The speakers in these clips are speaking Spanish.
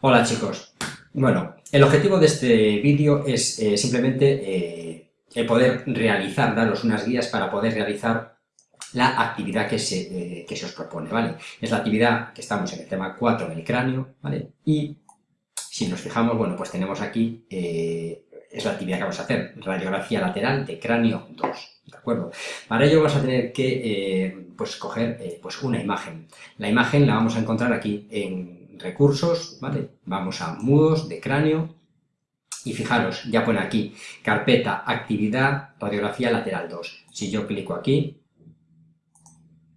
Hola chicos. Bueno, el objetivo de este vídeo es eh, simplemente eh, el poder realizar, daros unas guías para poder realizar la actividad que se, eh, que se os propone, ¿vale? Es la actividad que estamos en el tema 4 del cráneo, ¿vale? Y si nos fijamos, bueno, pues tenemos aquí, es la actividad que vamos a hacer, radiografía lateral de cráneo 2, ¿de acuerdo? Para ello vamos a tener que, pues, coger pues una imagen. La imagen la vamos a encontrar aquí en recursos, ¿vale? Vamos a mudos de cráneo y fijaros, ya pone aquí, carpeta, actividad, radiografía lateral 2. Si yo clico aquí,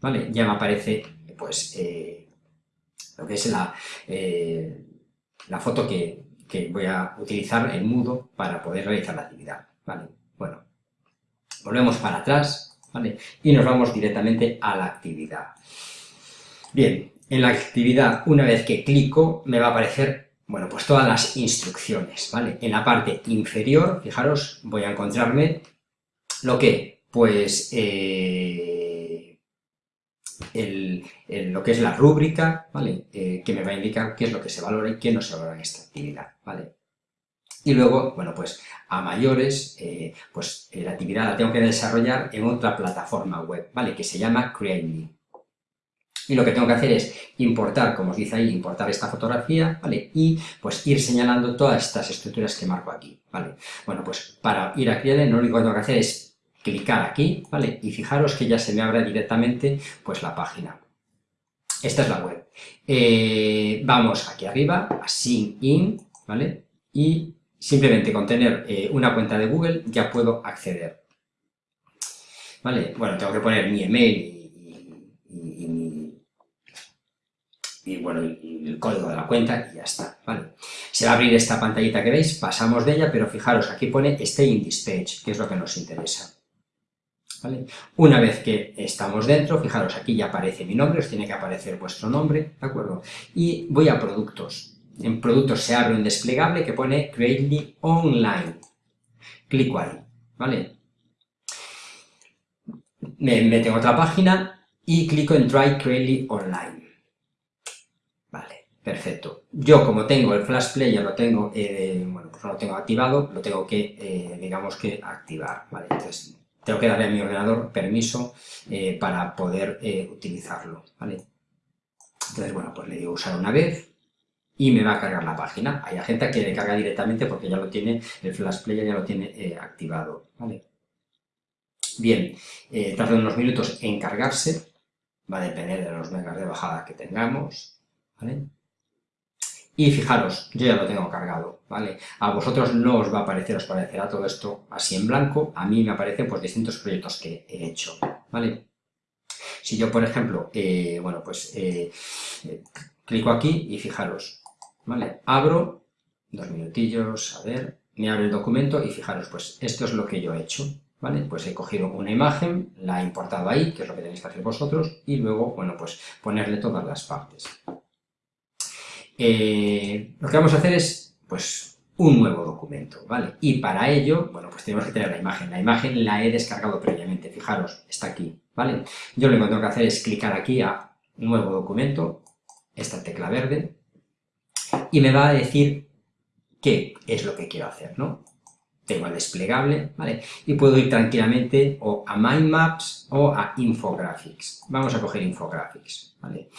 ¿vale? Ya me aparece, pues, eh, lo que es la, eh, la foto que, que, voy a utilizar en mudo para poder realizar la actividad, ¿vale? Bueno, volvemos para atrás, ¿vale? Y nos vamos directamente a la actividad. Bien, en la actividad, una vez que clico, me va a aparecer, bueno, pues todas las instrucciones, ¿vale? En la parte inferior, fijaros, voy a encontrarme lo que, pues, eh, lo que es la rúbrica, ¿vale? Eh, que me va a indicar qué es lo que se valora y qué no se valora en esta actividad, ¿vale? Y luego, bueno, pues a mayores, eh, pues la actividad la tengo que desarrollar en otra plataforma web, ¿vale? Que se llama CreateMe. Y lo que tengo que hacer es importar, como os dice ahí, importar esta fotografía, ¿vale? Y pues ir señalando todas estas estructuras que marco aquí, ¿vale? Bueno, pues para ir a Create lo único que tengo que hacer es clicar aquí, ¿vale? Y fijaros que ya se me abre directamente pues la página. Esta es la web. Eh, vamos aquí arriba, a Sign In, ¿vale? Y simplemente con tener eh, una cuenta de Google ya puedo acceder. ¿Vale? Bueno, tengo que poner mi email y mi bueno, el código de la cuenta y ya está, ¿vale? Se va a abrir esta pantallita que veis, pasamos de ella, pero fijaros, aquí pone Stay in this page, que es lo que nos interesa. ¿Vale? Una vez que estamos dentro, fijaros, aquí ya aparece mi nombre, os tiene que aparecer vuestro nombre, ¿de acuerdo? Y voy a productos. En productos se abre un desplegable que pone Creately Online. Clico ahí, ¿vale? Me meto en otra página y clico en Try Creately Online. Perfecto. Yo, como tengo el Flash Player, lo tengo, eh, bueno, pues no lo tengo activado, lo tengo que, eh, digamos que, activar, ¿vale? Entonces, tengo que darle a mi ordenador permiso eh, para poder utilizarlo, ¿vale? Entonces, bueno, pues le digo usar una vez y me va a cargar la página. Hay gente que le carga directamente porque ya lo tiene, el Flash Player ya lo tiene activado, ¿vale? Bien, tarda unos minutos en cargarse, va a depender de los megas de bajada que tengamos, ¿vale? Y fijaros, yo ya lo tengo cargado, ¿vale? A vosotros no os va a aparecer, os parecerá todo esto así en blanco, a mí me aparecen pues distintos proyectos que he hecho, ¿vale? Si yo, por ejemplo, eh, bueno, pues eh, eh, clico aquí y fijaros, ¿vale? Abro, dos minutillos, a ver, me abre el documento y fijaros, pues esto es lo que yo he hecho, ¿vale? Pues he cogido una imagen, la he importado ahí, que es lo que tenéis que hacer vosotros, y luego, bueno, pues ponerle todas las partes. Eh, lo que vamos a hacer es, pues, un nuevo documento, ¿vale? Y para ello, bueno, pues tenemos que tener la imagen. La imagen la he descargado previamente, fijaros, está aquí, ¿vale? Yo lo que tengo que hacer es clicar aquí a Nuevo documento, esta tecla verde, y me va a decir qué es lo que quiero hacer, ¿no? Tengo el desplegable, ¿vale? Y puedo ir tranquilamente o a Mind Maps o a Infographics. Vamos a coger Infographics, ¿vale?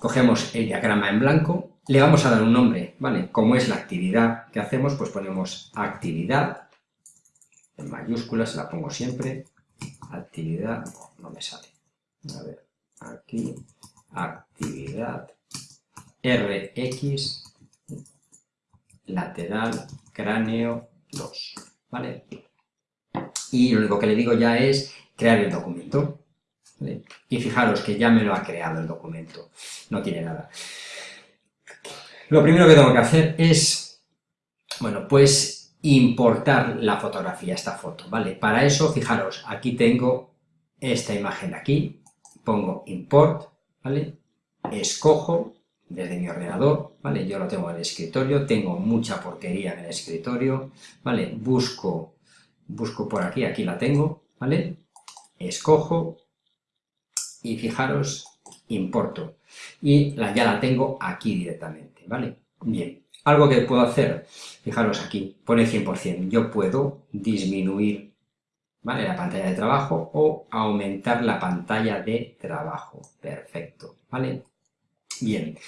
Cogemos el diagrama en blanco, le vamos a dar un nombre, ¿vale? Como es la actividad que hacemos, pues ponemos actividad, en mayúsculas, la pongo siempre, actividad, no, me sale, a ver, aquí, actividad, RX, lateral, cráneo 2, ¿vale? Y lo único que le digo ya es crear el documento. Y fijaros que ya me lo ha creado el documento, no tiene nada. Lo primero que tengo que hacer es, bueno, pues importar la fotografía, esta foto, ¿vale? Para eso, fijaros, aquí tengo esta imagen aquí, pongo import, ¿vale? Escojo desde mi ordenador, ¿vale? Yo lo tengo en el escritorio, tengo mucha porquería en el escritorio, ¿vale? Busco, busco por aquí, aquí la tengo, ¿vale? Escojo, y fijaros, importo. Y la, ya la tengo aquí directamente, ¿vale? Bien, algo que puedo hacer, fijaros aquí, pone 100%, yo puedo disminuir ¿vale? la pantalla de trabajo o aumentar la pantalla de trabajo, perfecto, ¿vale? Bien,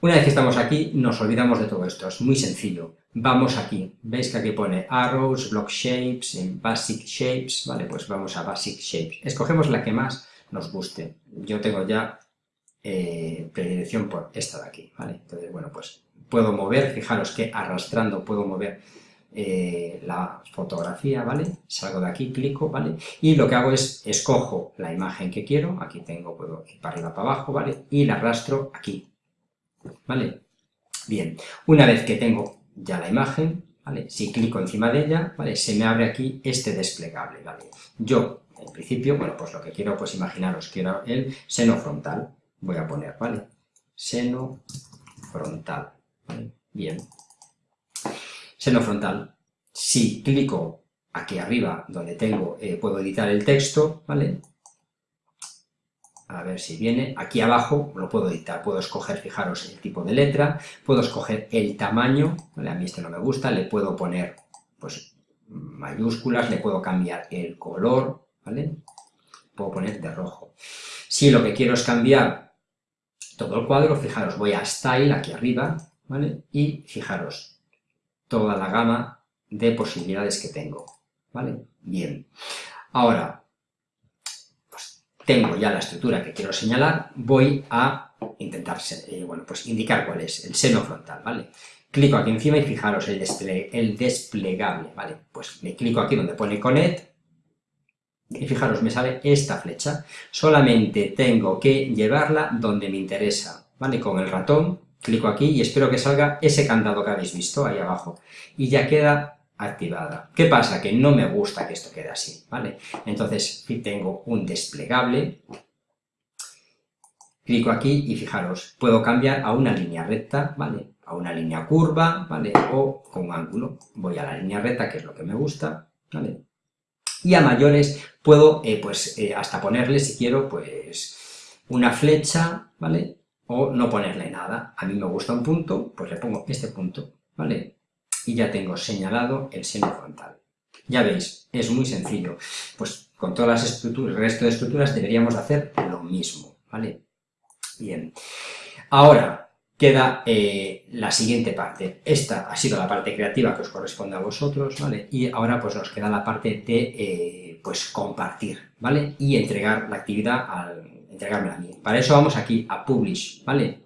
una vez que estamos aquí, nos olvidamos de todo esto, es muy sencillo. Vamos aquí, veis que aquí pone Arrows, Block Shapes, en Basic Shapes, ¿vale? Pues vamos a Basic Shapes. Escogemos la que más nos guste. Yo tengo ya eh, predilección por esta de aquí, ¿vale? Entonces, bueno, pues puedo mover, fijaros que arrastrando puedo mover eh, la fotografía, ¿vale? Salgo de aquí, clico, ¿vale? Y lo que hago es, escojo la imagen que quiero, aquí tengo, puedo ir para arriba, para abajo, ¿vale? Y la arrastro aquí, ¿vale? Bien, una vez que tengo ya la imagen, ¿vale? Si clico encima de ella, ¿vale? Se me abre aquí este desplegable, ¿vale? Yo, en principio, bueno, pues lo que quiero, pues imaginaros, quiero el seno frontal, voy a poner, ¿vale? Seno frontal. Bien. Seno frontal. Si clico aquí arriba, donde tengo, eh, puedo editar el texto, ¿vale? a ver si viene, aquí abajo lo puedo editar, puedo escoger, fijaros, el tipo de letra, puedo escoger el tamaño, ¿vale? a mí este no me gusta, le puedo poner, pues, mayúsculas, le puedo cambiar el color, ¿vale? Puedo poner de rojo. Si lo que quiero es cambiar todo el cuadro, fijaros, voy a Style, aquí arriba, ¿vale? Y fijaros, toda la gama de posibilidades que tengo, ¿vale? Bien. Ahora, tengo ya la estructura que quiero señalar, voy a intentar eh, bueno, pues indicar cuál es, el seno frontal, ¿vale? Clico aquí encima y fijaros el, el desplegable, ¿vale? Pues le clico aquí donde pone Connect, y fijaros, me sale esta flecha. Solamente tengo que llevarla donde me interesa, ¿vale? Con el ratón, clico aquí y espero que salga ese candado que habéis visto ahí abajo. Y ya queda activada. ¿Qué pasa? Que no me gusta que esto quede así, ¿vale? Entonces tengo un desplegable, clico aquí y fijaros, puedo cambiar a una línea recta, ¿vale? A una línea curva, ¿vale? O con un ángulo. Voy a la línea recta, que es lo que me gusta, ¿vale? Y a mayores puedo, eh, pues, eh, hasta ponerle, si quiero, pues, una flecha, ¿vale? O no ponerle nada. A mí me gusta un punto, pues le pongo este punto, ¿vale? y ya tengo señalado el seno frontal. Ya veis, es muy sencillo. Pues con todas las estructuras, el resto de estructuras deberíamos hacer lo mismo, ¿vale? Bien. Ahora queda eh, la siguiente parte. Esta ha sido la parte creativa que os corresponde a vosotros, ¿vale? Y ahora pues nos queda la parte de, eh, pues, compartir, ¿vale? Y entregar la actividad al... entregarme a mí. Para eso vamos aquí a Publish, ¿vale?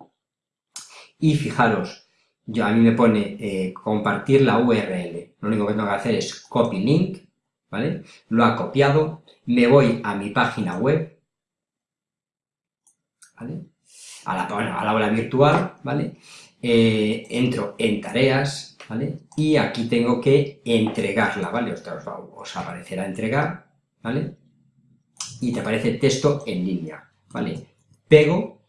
Y fijaros, yo, a mí me pone eh, compartir la URL. Lo único que tengo que hacer es copy link, ¿vale? Lo ha copiado, me voy a mi página web, ¿vale? A la, a la aula virtual, ¿vale? Eh, entro en tareas, ¿vale? Y aquí tengo que entregarla, ¿vale? Os, os aparecerá entregar, ¿vale? Y te aparece texto en línea, ¿vale? Pego,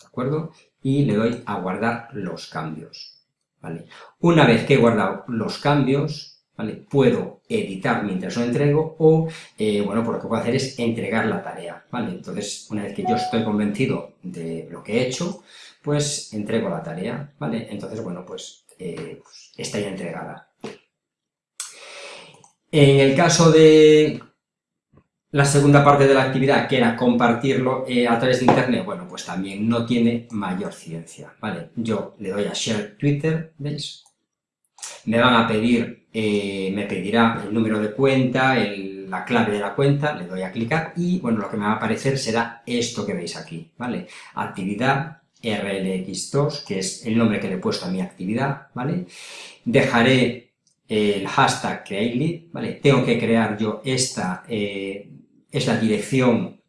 ¿de acuerdo? y le doy a guardar los cambios. ¿vale? Una vez que he guardado los cambios, puedo editar mientras lo entrego o, eh, bueno, pues lo que puedo hacer es entregar la tarea. Entonces, una vez que yo estoy convencido de lo que he hecho, pues entrego la tarea. Entonces, bueno, pues, eh, pues está ya entregada. En el caso de la segunda parte de la actividad, que era compartirlo eh, a través de internet, bueno, pues también no tiene mayor ciencia. Yo le doy a Share Twitter, ¿veis? Me van a pedir, eh, me pedirá el número de cuenta, la clave de la cuenta, le doy a clicar y, bueno, lo que me va a aparecer será esto que veis aquí, ¿vale? Actividad RLX2, que es el nombre que le he puesto a mi actividad, ¿vale? Dejaré el hashtag createlead, ¿vale? Tengo que crear yo esta eh, es la dirección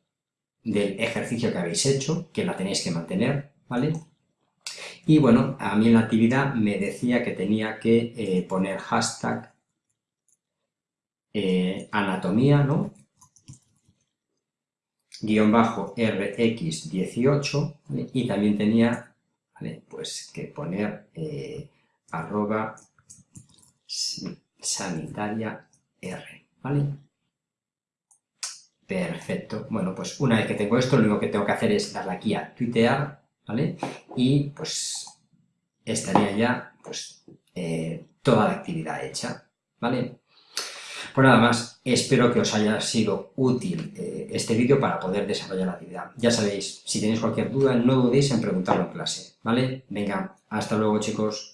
del ejercicio que habéis hecho, que la tenéis que mantener, ¿vale? Y bueno, a mí en la actividad me decía que tenía que eh, poner hashtag eh, anatomía, ¿no? Guión bajo RX18, y también tenía, ¿vale? Pues que poner eh, arroba sanitaria R, ¿vale? Perfecto. Bueno, pues una vez que tengo esto, lo único que tengo que hacer es darle aquí a tuitear, ¿vale? Y pues estaría ya pues eh, toda la actividad hecha, ¿vale? Pues nada más, espero que os haya sido útil eh, este vídeo para poder desarrollar la actividad. Ya sabéis, si tenéis cualquier duda, no dudéis en preguntarlo en clase, ¿vale? Venga, hasta luego chicos.